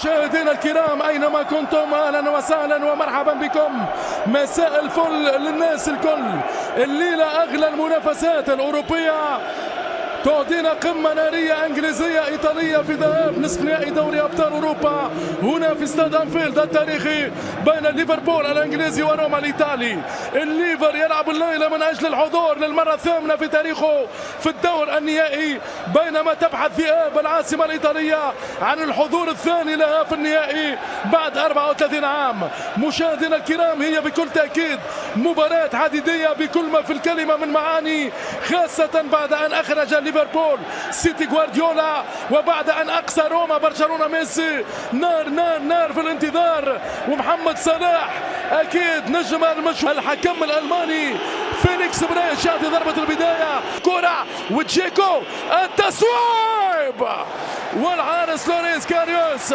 مشاهدينا الكرام أينما كنتم؟ أهلا وسهلا ومرحبا بكم. مساء الفل للناس الكل. الليلة أغلى المنافسات الأوروبية تعطينا قمة نارية إنجليزية إيطالية في ذهاب نصف نهائي دوري أبطال أوروبا. هنا في استاد أنفيلد التاريخي بين ليفربول الإنجليزي وروما الإيطالي. الليفر يلعب الليلة من أجل الحضور للمرة الثامنة في تاريخه في الدور النهائي بينما تبحث ذئاب العاصمة الإيطالية عن الحضور الثاني لها في النهائي بعد 34 عام. مشاهدينا الكرام هي بكل تأكيد مباراة حديدية بكل ما في الكلمة من معاني خاصة بعد أن أخرج ليفربول سيتي غوارديولا وبعد أن أقصى روما برشلونة ميسي. نار نار نار في الانتظار. ومحمد صلاح أكيد نجم المشهور الحكم الألماني فينيكس بريش يعطي ضربة البداية. كرة وتشيكو التسويب! والحارس لوريس كاريوس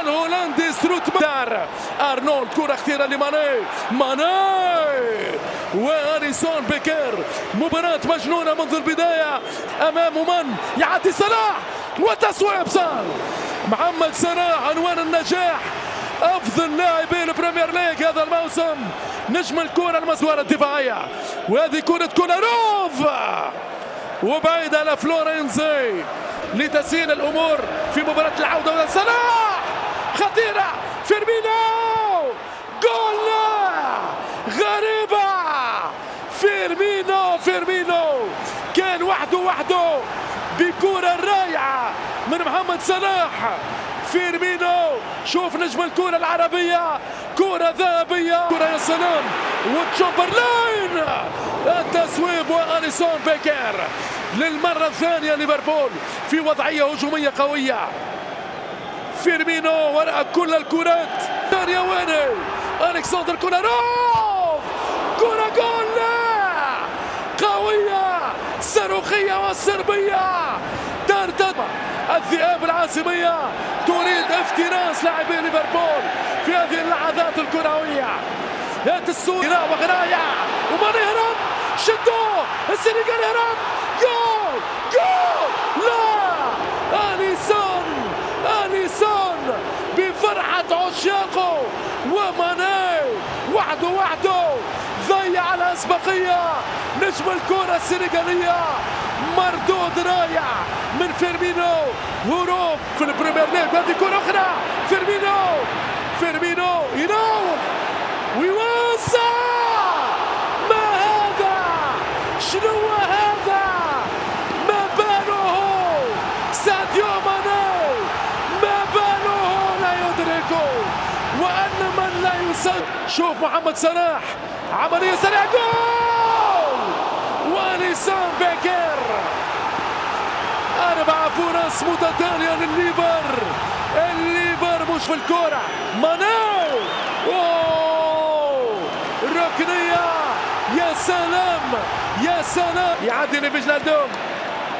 الهولندي ستروتمان. أرنولد كرة اختيره لماني. ماني! وأليسون بيكر. مباراة مجنونة منذ البداية أمامه من؟ يعدي صلاح! وتسويب صار! محمد صلاح عنوان النجاح. أفضل لاعبي البريمير ليج هذا الموسم. نجم الكرة المسوارة الدفاعية. وهذه كرة كولاروف وبعيدة لفلورنزي لتسهيل الأمور في مباراة العودة صلاح! خطيرة! فيرمينو! جول غريبة! فيرمينو! فيرمينو! كان وحده وحده بكرة رائعة من محمد صلاح! فيرمينو شوف نجم الكرة العربية كرة ذهبية. كرة يا سلام. وتشامبرلاين التسويب وأليسون بيكر. للمرة الثانية ليفربول في وضعية هجومية قوية. فيرمينو وراء كل الكرات. يا ويني؟ الكسندر كولاروف كرة جول قوية. صاروخية والصربية الذئاب العاصمية تريد افتراس لاعبي ليفربول في هذه اللحظات الكروية. يات السوري وغراية ومن يهرب شدو السنغال يهرب جول! جول! لا! أليسون! أليسون! بفرحة عشاقه! وماني! وحده وحده ضيع الأسبقية نجم الكرة السنغالية مردود رائع من فيرمينو. هروب في البريمير ليج. هذه كرة أخرى. فيرمينو. فيرمينو يناول ويوسع ما هذا؟ شنو هذا؟ ما باله ساديو ماني. ما باله لا يدركه. وأن من لا يصد. شوف محمد صلاح. عملية سريعة. جول! وأليسون بيكر أربع فرص متتالية للليفر. الليفر مش في الكرة ماني أوه. ركنية. يا سلام. يا سلام. يعدي لفيجنالدوم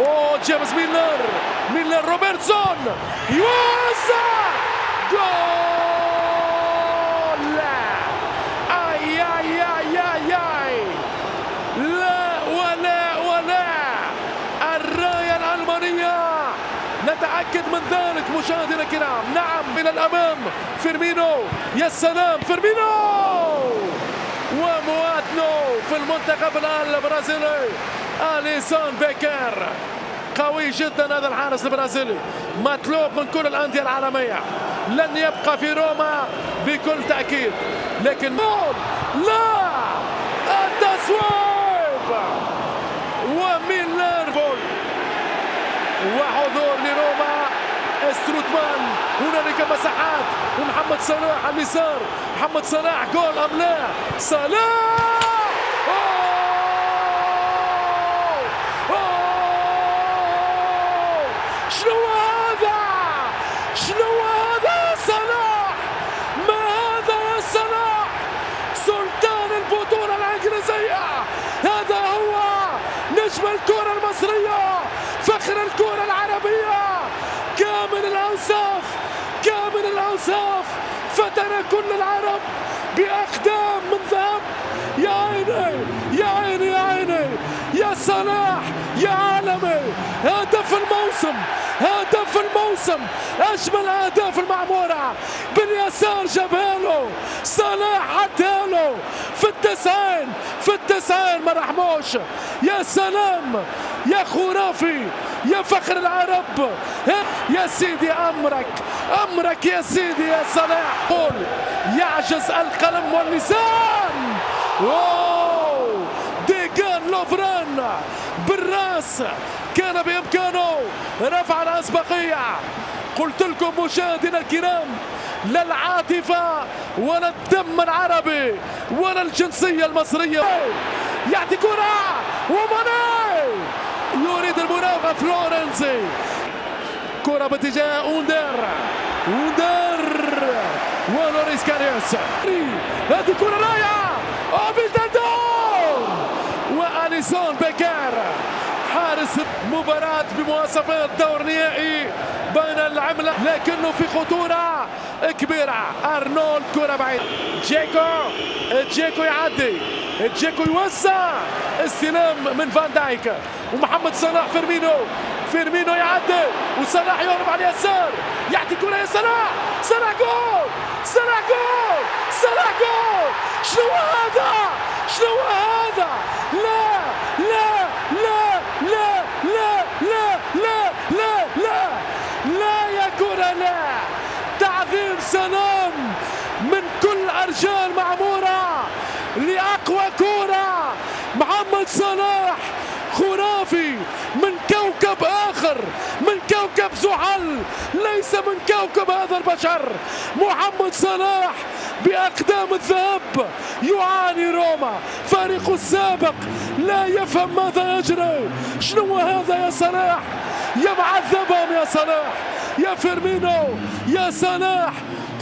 أوه جيمس ميلنر. ميلنر روبرتسون. يوسع جول! نتاكد من ذلك مشاهدينا الكرام. نعم إلى الأمام فيرمينو. يا سلام فيرمينو! ومواطنه في المنتخب البرازيلي. اليسون بيكر. قوي جدا هذا الحارس البرازيلي. مطلوب من كل الأندية العالمية. لن يبقى في روما بكل تأكيد. لكن لا! التسويب وميلنر جول وحضور لروما ستروتمان هنالك مساحات. ومحمد صلاح على اليسار. محمد صلاح جول أم لا؟ صلاح شنو هذا شنو هذا يا صلاح ما هذا يا صلاح سلطان البطولة الإنجليزية هذا هو نجم الكرة المصرية فخر الكرة العربية كامل الأوصاف كامل الأوصاف فترى كل العرب بأقدام من ذهب. يا عيني يا عيني يا عيني. يا صلاح يا عالمي. هدف الموسم هدف هدف الموسم. أجمل اهداف المعموره باليسار جابها له صلاح عدها له في التسعين في التسعين ما رحموش يا سلام يا خرافي يا فخر العرب. يا سيدي أمرك. أمرك يا سيدي يا صلاح. قول يعجز القلم واللسان. واو! ديجان لوفرين بالراس. كان بإمكانه رفع الأسبقية. قلت لكم مشاهدينا الكرام لا العاطفة ولا الدم العربي ولا الجنسية المصرية. يعطي كرة وماني يريد المراوغة فلورنسي. كرة باتجاه اوندر. اوندر. ولوريس كاريوس. هذه كرة رائعة. اوفيلدندون وأليسون بيكر حارس مباراة بمواصفات دور نهائي بين العملة. لكنه في خطورة كبيرة. أرنولد كرة بعيد. جيكو. جيكو يعدي. جيكو يوسع استلام من فان دايك. ومحمد صلاح فيرمينو. فيرمينو يعدي وصلاح يهرب على اليسار. يعطي كرة يا صلاح. صلاح جول! صلاح جول! صلاح جول! شنو هذا؟ شنو هذا؟ لا لا لا لا لا لا لا لا لا لا يا كرة لا. تعظيم سلام من كل أرجاء المعمورة لأقوى كرة محمد صلاح خرافي من كوكب آخر من كوكب زحل ليس من كوكب هذا البشر محمد صلاح بأقدام الذهب يعاني روما. فريق السابق لا يفهم ماذا يجري. شنو هذا يا صلاح؟ يا معذبهم يا صلاح. يا فيرمينو يا صلاح.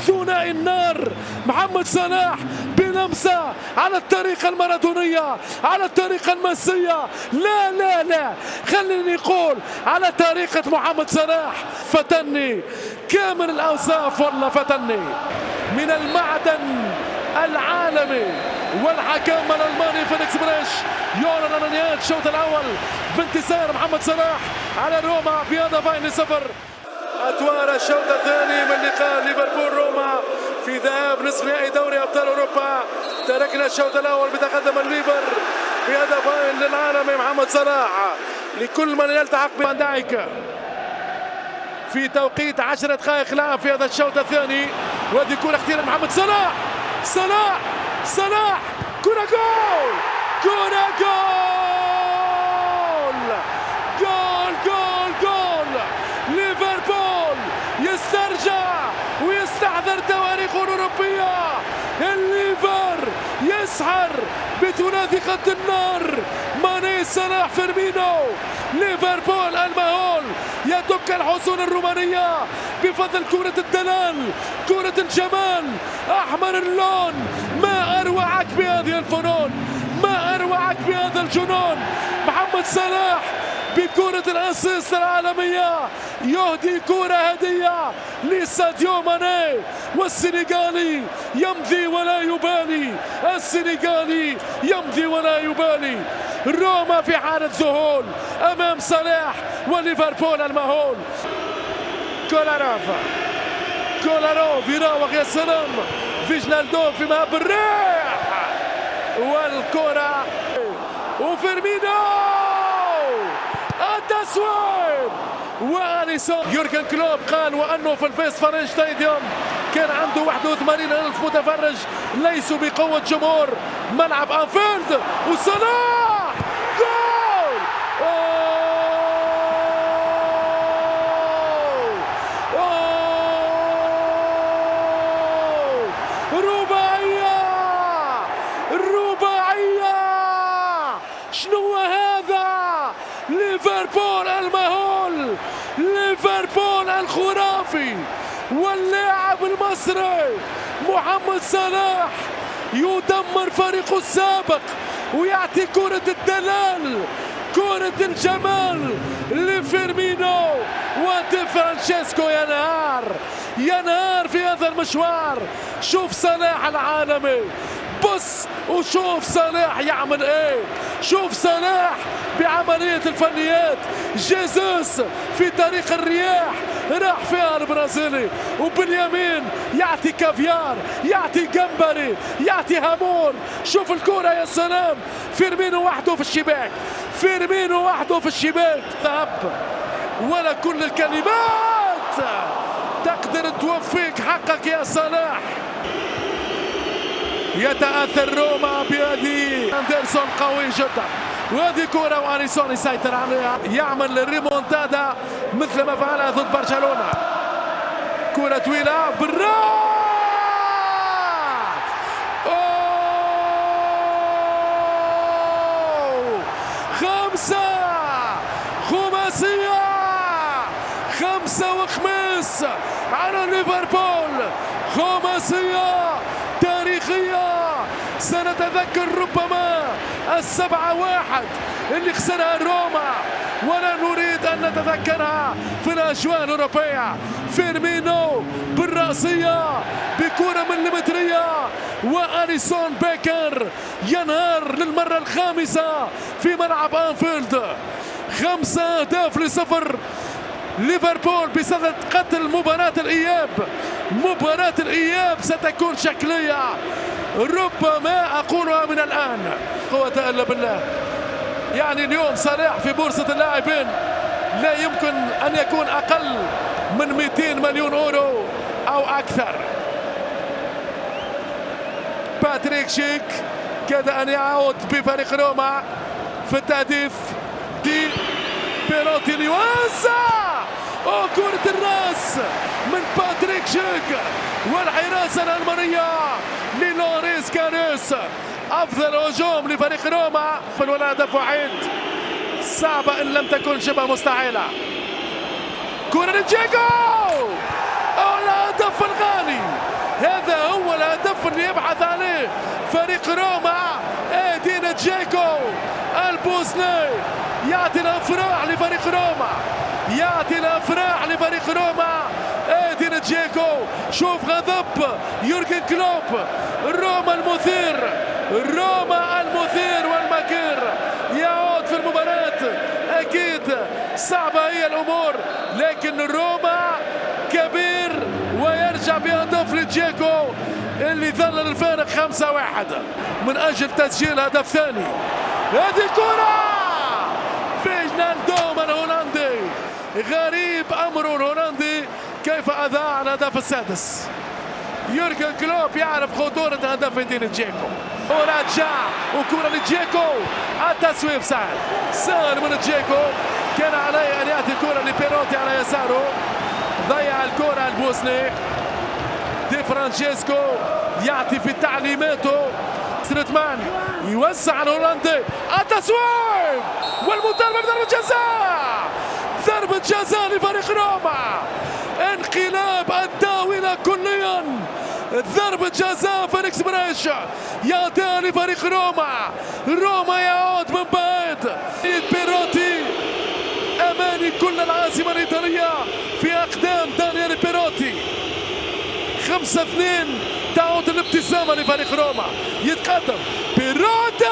ثنائي النار. محمد صلاح بلمسة على الطريقة المارادونية على الطريقة المسية لا لا لا. خليني نقول على طريقة محمد صلاح. فتني. كامل الأوصاف والله فتني. من المعدن العالمي والحكم الألماني فيليكس بريش يعلن عن نهاية الشوط الأول بانتصار محمد صلاح على روما بهدفين لصفر. أدوار الشوط الثاني من لقاء ليفربول روما. نصف نهائي دوري أبطال أوروبا. تركنا الشوط الأول بتقدم الليفر بهدفين للعالمي محمد صلاح. لكل من يلتحق بفان دايك في توقيت 10 دقائق لعب في هذا الشوط الثاني. وهذه كرة اختيار محمد صلاح. صلاح! صلاح! كرة جول! كرة goal goal goal goal ليفربول يسترجع ويستحضر تواريخه الأوروبية الليفر يسحر بثلاثي خط النار. ماني صلاح فيرمينو. ليفربول المهول. يدك الحصون الرومانية. بفضل كرة الدلال كرة الجمال. أحمر اللون. ما أروعك بهذه الفنون. ما أروعك بهذا الجنون. محمد صلاح بكرة ال assist العالمية يهدي كرة هدية لساديو ماني والسنغالي يمضي ولا يبالي. السنغالي يمضي ولا يبالي. روما في حالة ذهول أمام صلاح وليفربول المهول. كولاروف كولاروف يراوغ يا سلام. فينالدوم في مهب الريح. والكرة. وفيرمينو التصويب وأليسون يورجن كلوب قال وأنه في الفيستفالن ستاديون كان عنده 81 ألف متفرج ليسوا بقوة جمهور ملعب أنفيلد وصلاح جول رباعيه رباعيه شنو هذا ليفربول المهول ليفربول الخرافي واللاعب المصري محمد صلاح يدمر فريقه السابق ويعطي كرة الدلال كرة الجمال لفيرمينو ودي فرانشيسكو ينهار ينهار في هذا المشوار. شوف صلاح العالمي بص وشوف صلاح يعمل إيه. شوف صلاح بعملية الفنيات. جيزوس في طريق الرياح راح فيها البرازيلي. وباليمين يعطي كافيار يعطي جمبري يعطي هامور شوف الكرة يا سلام. فيرمينو وحده في الشباك. فيرمينو وحده في الشباك. ذهب. ولا كل الكلمات. تقدر توفيك حقك يا صلاح. يتأثر روما بهذه أندرسون قوي جدا. وهذه كرة وأريسون يسيطر عليها. يعمل ريمونتادا مثل ما فعلها ضد برشلونة. كرة طويلة. بالراس خمسة! خماسية! خمسة وخميس على ليفربول. خماسية! سنتذكر ربما السبعة واحد اللي خسرها روما. ولا نريد أن نتذكرها في الأجواء الأوروبية. فيرمينو بالرأسية بكرة مليمترية وأليسون بيكر ينهار للمرة الخامسة في ملعب أنفيلد. خمسة أهداف لصفر ليفربول بصدد قتل مباراة الإياب. مباراة الإياب ستكون شكلية. ربما أقولها من الآن. قوة إلا بالله. يعني اليوم صلاح في بورصة اللاعبين. لا يمكن أن يكون أقل من 200 مليون أورو أو أكثر. باتريك شيك كاد أن يعود بفريق روما في التهديف. دي بيروتي ليوزع أو كرة الرأس من باتريك شيك والحراسة الألمانية. للوريس كاريوس افضل هجوم لفريق روما ولا هدف وحيد. صعبة إن لم تكن شبه مستحيلة. كره لجيكو الهدف الغالي. هذا هو الهدف اللي يبحث عليه فريق روما. ادين جيكو البوسني. يعطي الأفراح لفريق روما. يعطي الأفراح لفريق روما. جيكو شوف غضب يورجن كلوب روما المثير روما المثير والمكير يعود في المباراة أكيد صعبة هي الأمور لكن روما كبير ويرجع بهدف لجيكو اللي ظل الفارق خمسة واحد من أجل تسجيل هدف ثاني هذه كرة فيجنالدوم الهولندي غريب أمر الهولندي كيف أضاع الهدف السادس؟ يورجن كلوب يعرف خطورة هدف ادين جيكو. ورجع وكرة لجيكو. التصويب سهل. سهل من جيكو. كان عليه أن يأتي الكرة لبيروتي على يساره. ضيع الكرة البوسني. دي فرانشيسكو يعطي في تعليماته. ستروتمان يوسع الهولندي. التصويب والمطالبة بضربة جزاء! ضربة جزاء لفريق روما! انقلاب الطاولة كليا. ضربة جزاء فيليكس بريش. يعطيها لفريق روما. روما يعود من بعيد. بيروتي. أماني كل العاصمة الإيطالية في أقدام دانيال بيروتي. خمسة اثنين. تعود الابتسامة لفريق روما. يتقدم. بيروتي!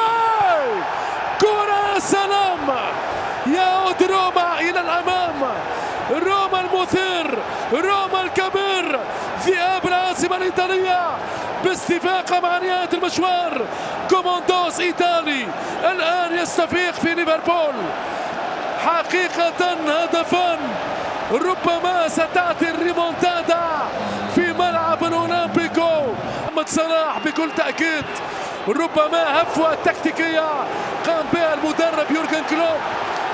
كرة سلام. يعود روما إلى الأمام. روما المثير روما الكبير ذئاب العاصمة الإيطالية باستفاقة مع نهاية المشوار. كوموندوس إيطالي الآن يستفيق في ليفربول. حقيقة هدفان ربما ستأتي الريمونتادا في ملعب الأولمبيكو. محمد صلاح بكل تأكيد ربما هفوة تكتيكية قام بها المدرب يورجن كلوب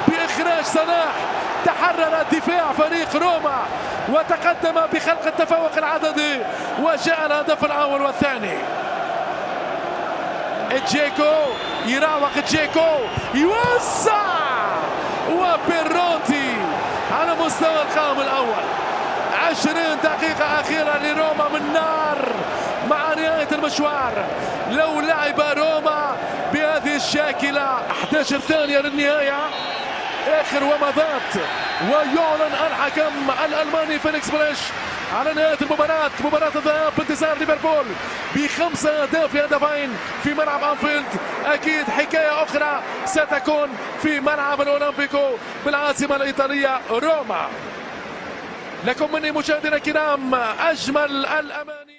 بإخراج صلاح. تحرر دفاع فريق روما وتقدم بخلق التفوق العددي وجاء الهدف الأول والثاني. جيكو يراوغ جيكو يوسع وبيروتي على مستوى القائم الأول. عشرين دقيقة أخيرة لروما من نار مع نهاية المشوار. لو لعب روما بهذه الشاكلة 11 ثانية للنهاية. آخر ومضات. ويعلن الحكم الألماني فيليكس بريش على نهاية المباراة. مباراة الذهاب بانتصار ليفربول بخمسة أهداف هدفين في ملعب أنفيلد. أكيد حكاية أخرى ستكون في ملعب الأولمبيكو بالعاصمة الإيطالية روما. لكم مني مشاهدينا الكرام أجمل الأماني